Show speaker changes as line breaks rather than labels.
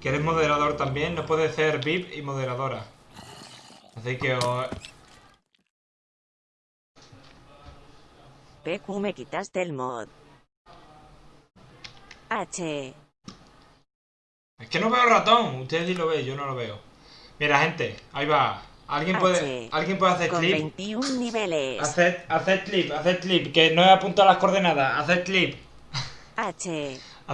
que eres moderador también, no puedes ser VIP y moderadora. Así que os...
PQ me quitaste el mod. H.
Es que no veo ratón, ustedes sí lo ven, yo no lo veo. Mira, gente, ahí va. ¿Alguien puede, ¿alguien puede hacer
Con
clip?
21 niveles.
Haced, haced clip, haced clip, que no he apuntado las coordenadas, haced clip.
H.